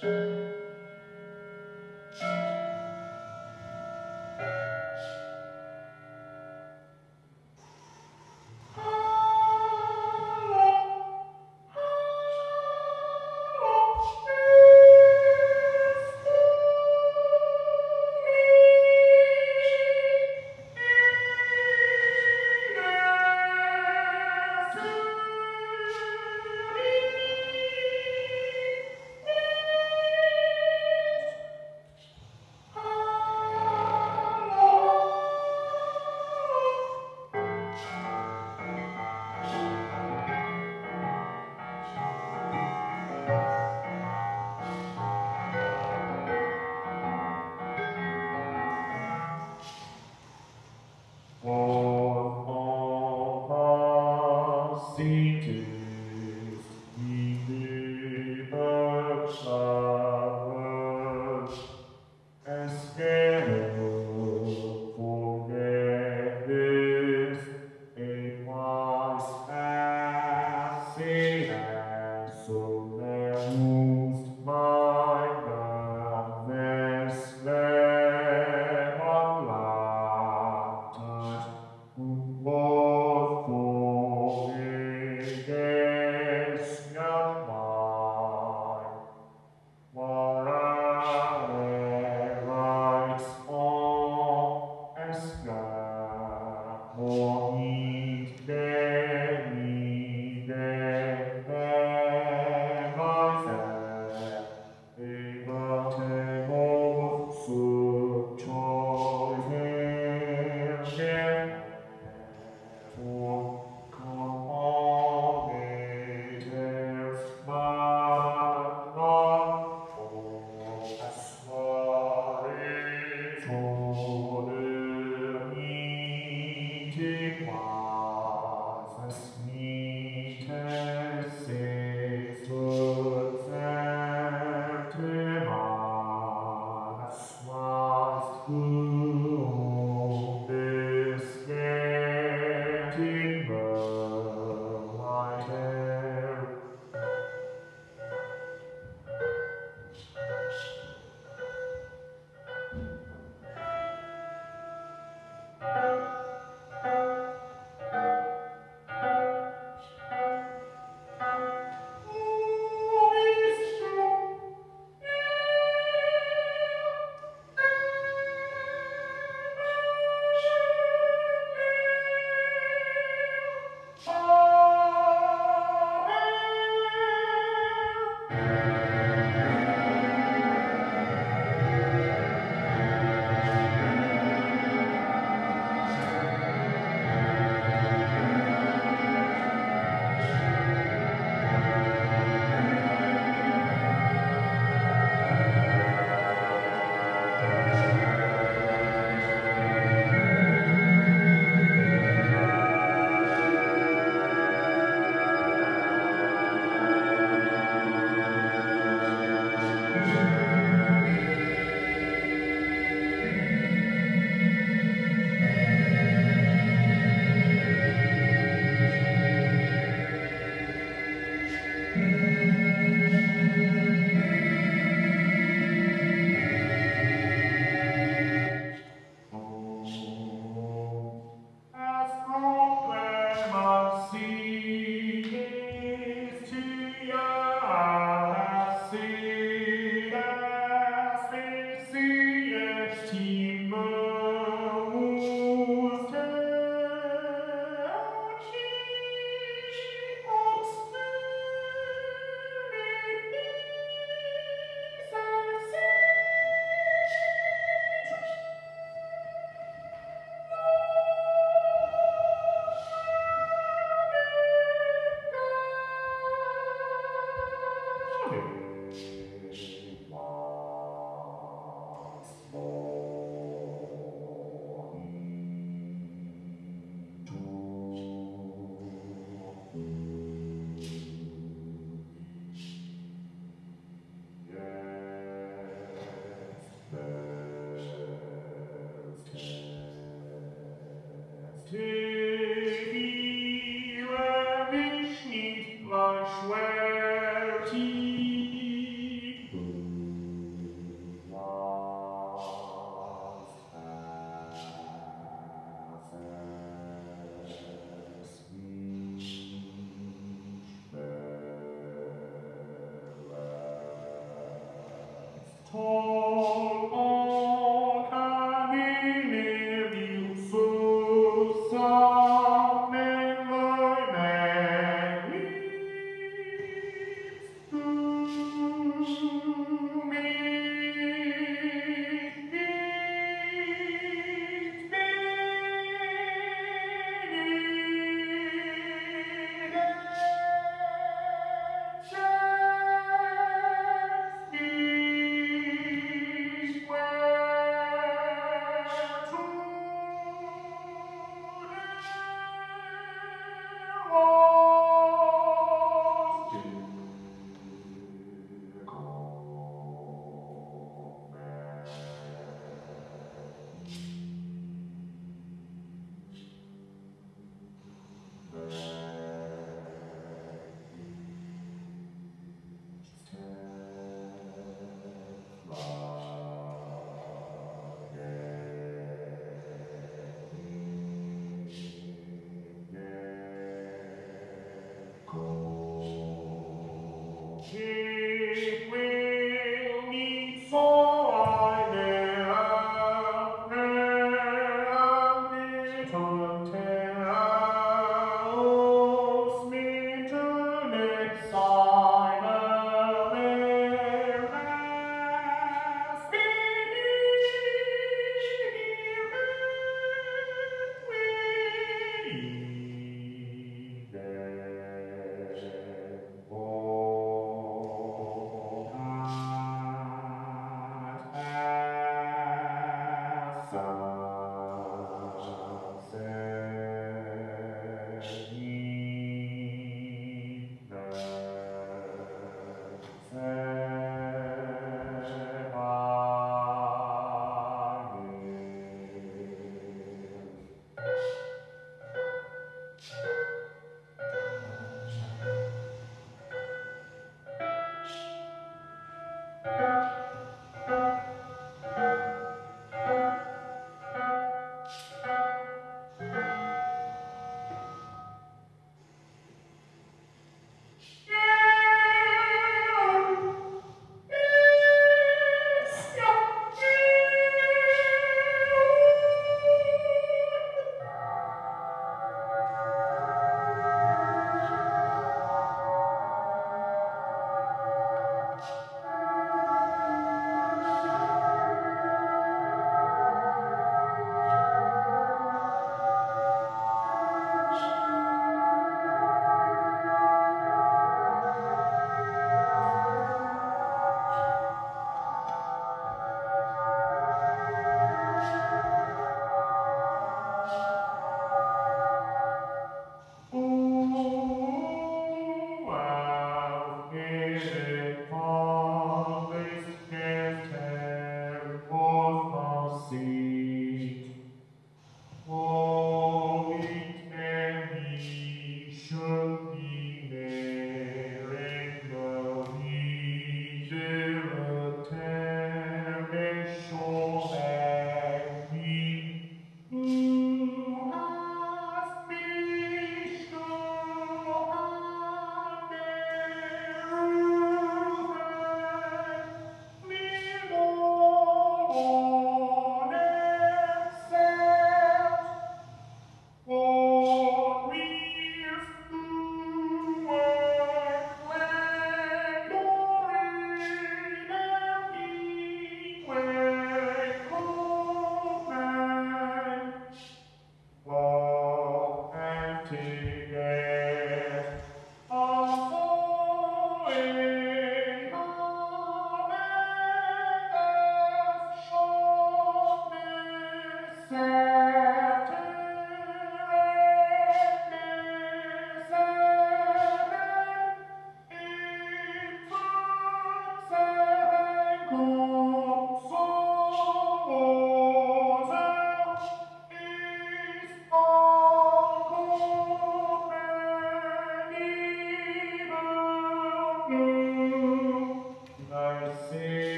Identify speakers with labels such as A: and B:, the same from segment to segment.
A: Thank you.
B: Oh.
C: Cheers.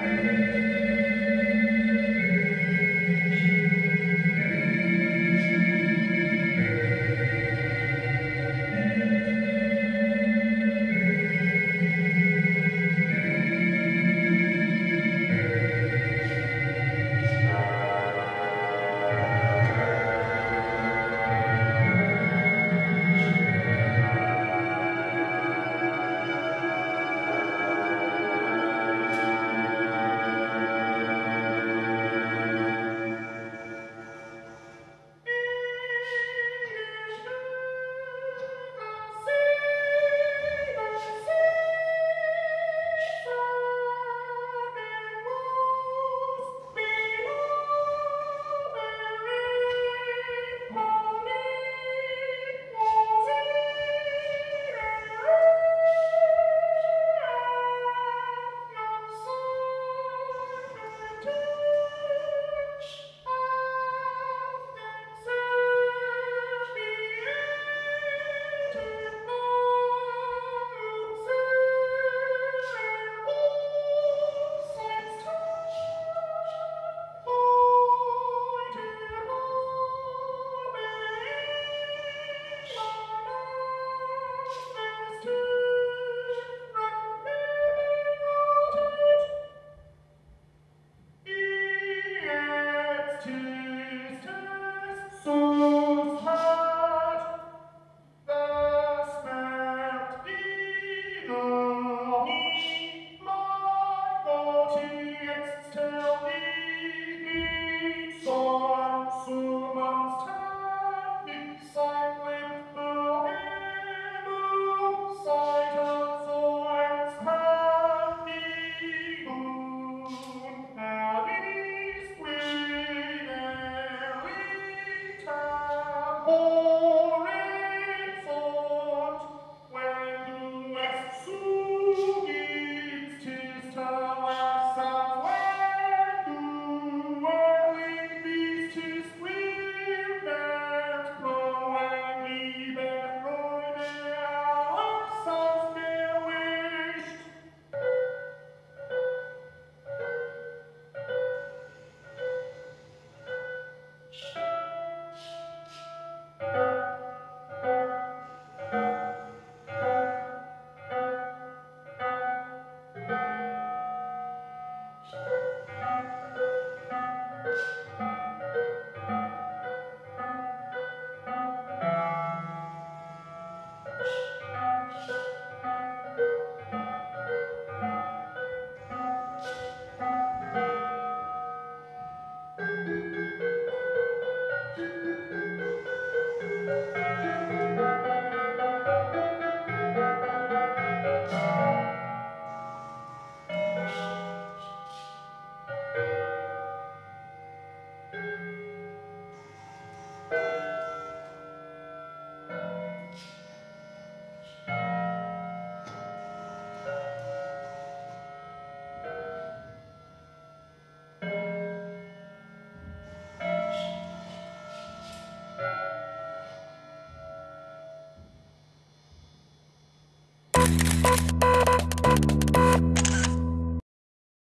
C: Música